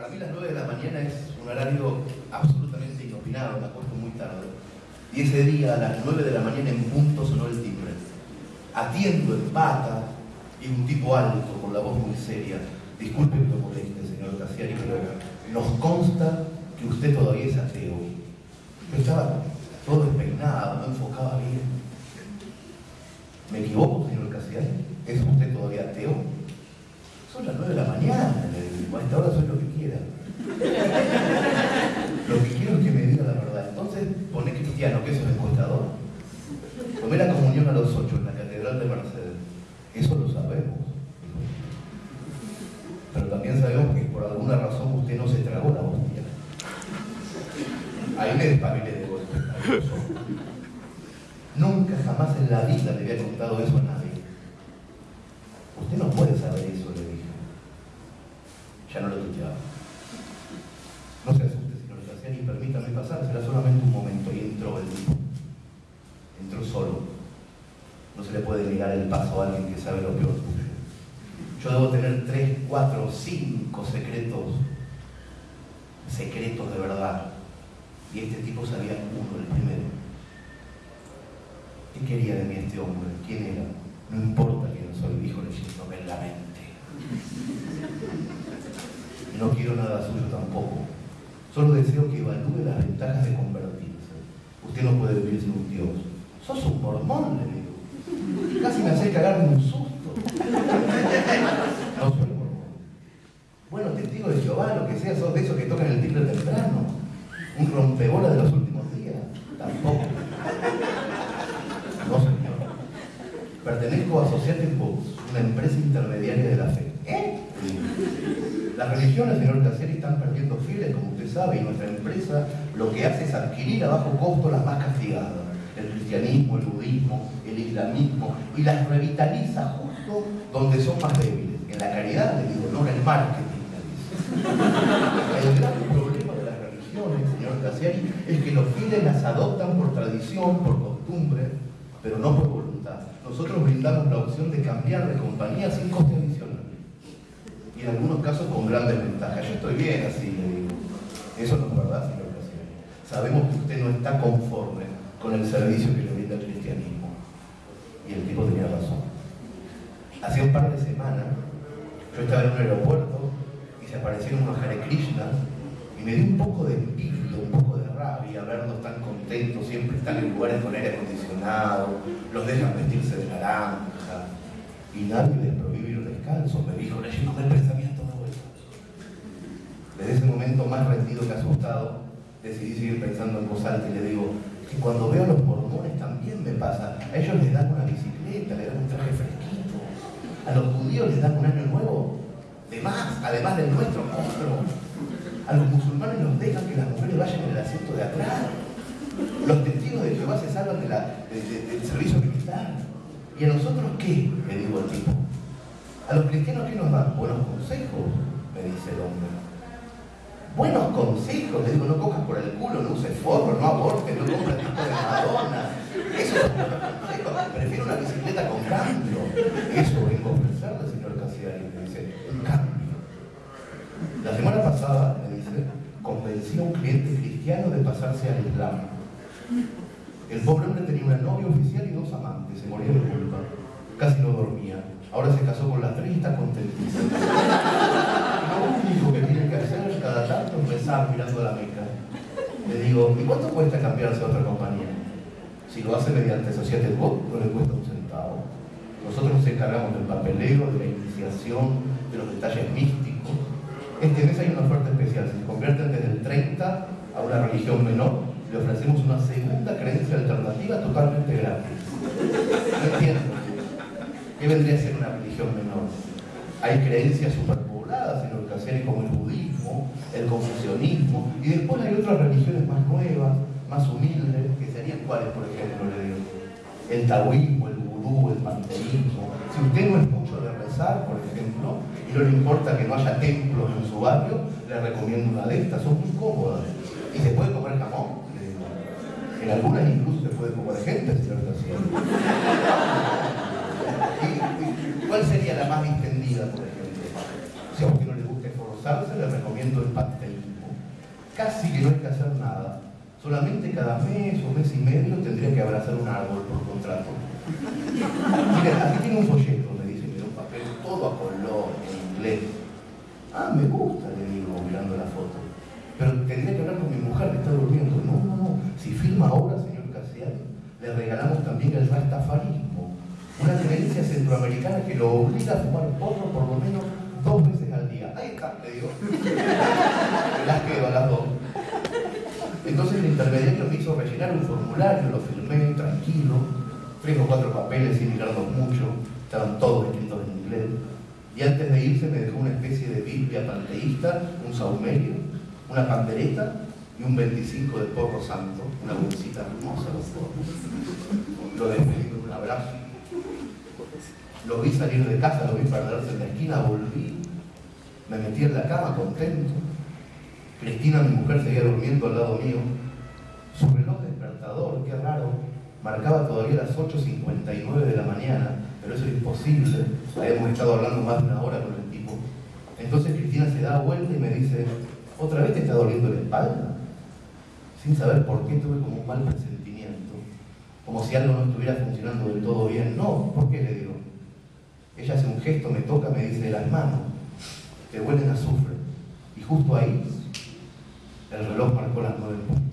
Para mí las 9 de la mañana es un horario absolutamente inopinado, me acuesto muy tarde. Y ese día a las 9 de la mañana en punto sonó el timbre. Atiendo en pata y un tipo alto con la voz muy seria. Disculpe que lo moleste, señor Cassiari, pero nos consta que usted todavía es ateo. Yo estaba todo despeinado, no enfocaba bien. ¿Me equivoco, señor Cassiari? ¿Es usted todavía ateo? Son las 9 de la mañana, le esta hora soy lo que quiera. lo que quiero es que me diga la verdad. Entonces, pone cristiano, que es un encuestador. Tomé la comunión a los 8 en la Catedral de Mercedes. Eso lo sabemos. Pero también sabemos que por alguna razón usted no se tragó la hostia. Ahí me despabilé de golpe. Nunca jamás en la vida le había contado eso a nadie. Usted no puede saber eso, le dije. Ya no lo tuteaba. No se asuste, señor Graciani, permítame pasar, será solamente un momento. Y entró el tipo. Entró solo. No se le puede negar el paso a alguien que sabe lo peor suyo. Yo debo tener tres, cuatro, cinco secretos, secretos de verdad. Y este tipo sabía uno, el primero. ¿Qué quería de mí este hombre? ¿Quién era? No importa quién soy, dijo leyéndome en la mente. No quiero nada suyo tampoco. Solo deseo que evalúe las ventajas de convertirse. Usted no puede vivir sin un Dios. Sos un mormón. Casi me hace cagar de un susto. Bueno, testigo de Jehová, lo que sea, sos de esos que tocan el timbre temprano. Un rompebola de los últimos días. Tampoco. No, señor. Pertenezco a Associated Books, una empresa intermediaria de la fe. ¿Eh? Las religiones, señor Cassieri, están perdiendo fieles, como usted sabe, y nuestra empresa lo que hace es adquirir a bajo costo las más castigadas. El cristianismo, el budismo, el islamismo, y las revitaliza justo donde son más débiles. En la caridad, le digo, no en el marketing. El gran problema de las religiones, señor Cassieri, es que los fieles las adoptan por tradición, por costumbre, pero no por voluntad. Nosotros brindamos la opción de cambiar de compañía sin coste adicional. Y en algunos casos con grandes ventajas. Yo estoy bien así, le digo. Eso no es verdad, señor presidente. Sabemos que usted no está conforme con el servicio que le brinda el cristianismo. Y el tipo tenía razón. Hace un par de semanas, yo estaba en un aeropuerto y se aparecieron unos Hare Krishnas y me dio un poco de envidia, un poco de rabia verlos tan contentos, siempre están en lugares con aire acondicionado, los dejan vestirse de naranja y nadie les prohíbe ir descalzo, me dijo leyéndome el pensamiento de vuelta. Desde ese momento más rendido que asustado, decidí seguir pensando en voz alta y le digo que cuando veo los mormones también me pasa, a ellos les dan una bicicleta, les dan un traje fresquito, a los judíos les dan un año nuevo, de más, además del nuestro otro. A los musulmanes los dejan que las mujeres vayan en el asiento de atrás. Los testigos de Jehová se salvan del servicio militar. ¿Y a nosotros qué? Le digo al tipo. A los cristianos qué nos dan? Buenos consejos, me dice el hombre. Buenos consejos, le digo, no cojas por el culo, no uses forro, no abortes, no compres disco de Madonna. Eso es consejos. Prefiero una bicicleta con cambio. Eso vengo a ofrecerle, señor Casiari, me dice, un cambio. La semana pasada, me dice, convencí a un cliente cristiano de pasarse al Islam. El pobre hombre tenía una novia oficial y dos amantes, se moría de culpa. Casi no dormía. Ahora se casó con la tres y contentísimo. Lo único es rezar mirando a la meca. Le digo, ¿y cuánto cuesta cambiarse a otra compañía? Si lo hace mediante Societe Book, no le cuesta un centavo. Nosotros nos encargamos del papeleo, de la iniciación, de los detalles místicos. Este mes hay una oferta especial. Si se convierten desde el 30 a una religión menor, le ofrecemos una segunda creencia alternativa totalmente gratis. No entiendo. ¿Qué vendría a ser una religión menor? Hay creencias superpobladas en ocasiones como el el confucianismo, y después hay otras religiones más nuevas, más humildes, que serían cuáles, por ejemplo, le digo. El taoísmo, el vudú, el panteísmo. Si usted no es mucho de rezar, por ejemplo, y no le importa que no haya templos en su barrio, le recomiendo una de estas, son muy cómodas. Y se puede comer jamón, le digo. En algunas incluso se puede comer gente, señor ¿Y, ¿Cuál sería la más distendida, por ejemplo? Si a usted no le gusta esforzarse casarse le recomiendo el pastelismo. Casi que no hay que hacer nada. Solamente cada mes o mes y medio tendría que abrazar un árbol por contrato. Miren, aquí tiene un folleto, me dice, me un papel todo a color, en inglés. Ah, me gusta, le digo, mirando la foto. Pero tendría que hablar con mi mujer que está durmiendo. No, no, no. Si filma ahora, señor Casiano, le regalamos también el rastafarismo. Una creencia centroamericana que lo obliga a fumar porro por lo menos dos veces al día. Las quedo a las dos. Entonces el intermediario me hizo rellenar un formulario, lo firmé tranquilo, tres o cuatro papeles sin mirarlos mucho, estaban todos escritos en inglés. Y antes de irse me dejó una especie de Biblia panteísta, un saumerio, una pandereta y un 25 de porro santo, una bolsita hermosa. Lo despedí con un abrazo. Lo vi salir de casa, lo vi perderse en la esquina, volví, me metí en la cama contento. Cristina, mi mujer, seguía durmiendo al lado mío. Su reloj despertador, qué raro, marcaba todavía las 8.59 de la mañana, pero eso es imposible. Habíamos estado hablando más de una hora con el tipo. Entonces Cristina se da vuelta y me dice, ¿otra vez te está doliendo la espalda? Sin saber por qué tuve como un mal presentimiento, como si algo no estuviera funcionando del todo bien. No, ¿por qué le digo? Ella hace un gesto, me toca, me dice, las manos, te huelen a azufre. Y justo ahí, el reloj marcó las nueve puntos.